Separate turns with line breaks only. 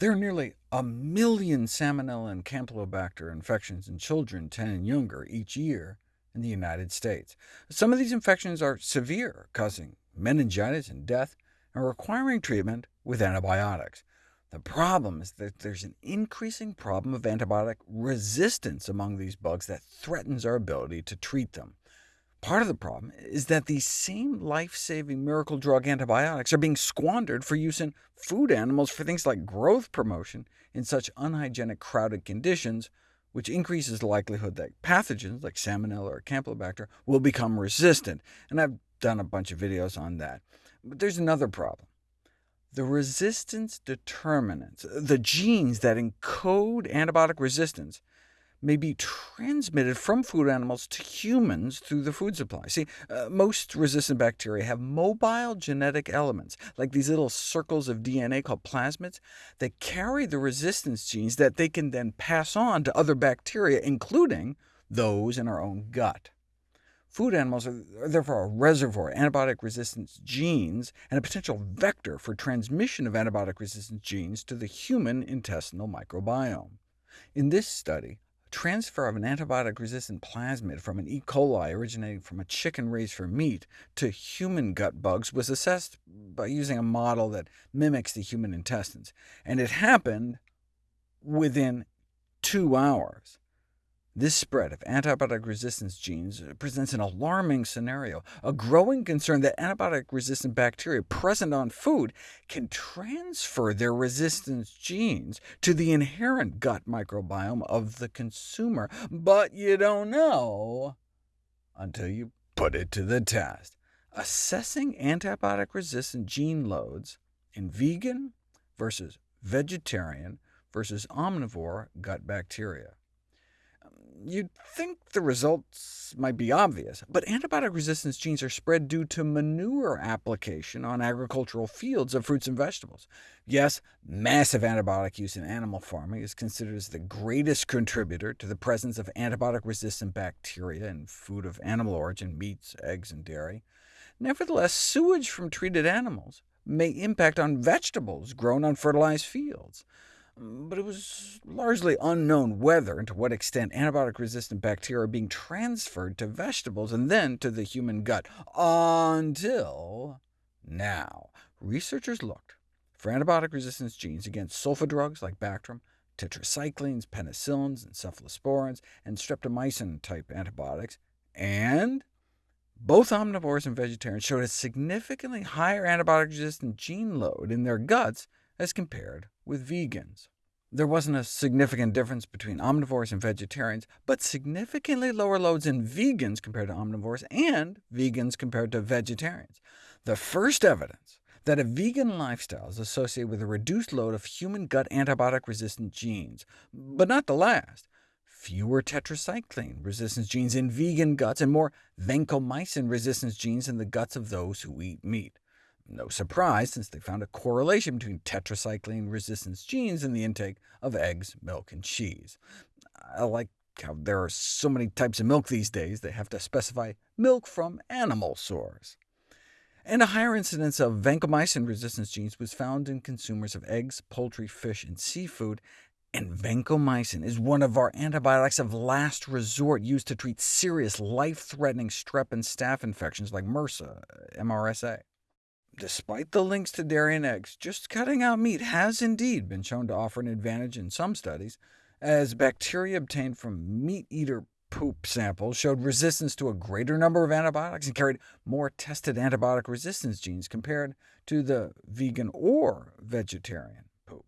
There are nearly a million Salmonella and Campylobacter infections in children 10 and younger each year in the United States. Some of these infections are severe, causing meningitis and death, and requiring treatment with antibiotics. The problem is that there's an increasing problem of antibiotic resistance among these bugs that threatens our ability to treat them. Part of the problem is that these same life-saving miracle drug antibiotics are being squandered for use in food animals for things like growth promotion in such unhygienic, crowded conditions, which increases the likelihood that pathogens like Salmonella or Campylobacter will become resistant, and I've done a bunch of videos on that. But there's another problem. The resistance determinants, the genes that encode antibiotic resistance, may be transmitted from food animals to humans through the food supply. See, uh, most resistant bacteria have mobile genetic elements, like these little circles of DNA called plasmids, that carry the resistance genes that they can then pass on to other bacteria, including those in our own gut. Food animals are therefore a reservoir of antibiotic resistance genes and a potential vector for transmission of antibiotic resistance genes to the human intestinal microbiome. In this study, transfer of an antibiotic-resistant plasmid from an E. coli originating from a chicken raised for meat to human gut bugs was assessed by using a model that mimics the human intestines, and it happened within two hours. This spread of antibiotic resistance genes uh, presents an alarming scenario, a growing concern that antibiotic-resistant bacteria present on food can transfer their resistance genes to the inherent gut microbiome of the consumer, but you don't know until you put it to the test. Assessing antibiotic-resistant gene loads in vegan versus vegetarian versus omnivore gut bacteria. You'd think the results might be obvious, but antibiotic resistance genes are spread due to manure application on agricultural fields of fruits and vegetables. Yes, massive antibiotic use in animal farming is considered as the greatest contributor to the presence of antibiotic-resistant bacteria in food of animal origin, meats, eggs, and dairy. Nevertheless, sewage from treated animals may impact on vegetables grown on fertilized fields but it was largely unknown whether and to what extent antibiotic-resistant bacteria are being transferred to vegetables and then to the human gut, until now. Researchers looked for antibiotic resistance genes against sulfa drugs like Bactrim, tetracyclines, penicillins, and cephalosporins, and streptomycin-type antibiotics, and both omnivores and vegetarians showed a significantly higher antibiotic-resistant gene load in their guts as compared with vegans. There wasn't a significant difference between omnivores and vegetarians, but significantly lower loads in vegans compared to omnivores, and vegans compared to vegetarians. The first evidence that a vegan lifestyle is associated with a reduced load of human gut antibiotic-resistant genes, but not the last. Fewer tetracycline resistance genes in vegan guts, and more vancomycin resistance genes in the guts of those who eat meat. No surprise, since they found a correlation between tetracycline resistance genes and the intake of eggs, milk, and cheese. I like how there are so many types of milk these days, they have to specify milk from animal source. And a higher incidence of vancomycin resistance genes was found in consumers of eggs, poultry, fish, and seafood, and vancomycin is one of our antibiotics of last resort used to treat serious, life-threatening strep and staph infections like MRSA, MRSA. Despite the links to dairy and eggs, just cutting out meat has indeed been shown to offer an advantage in some studies, as bacteria obtained from meat-eater poop samples showed resistance to a greater number of antibiotics and carried more tested antibiotic resistance genes compared to the vegan or vegetarian poop.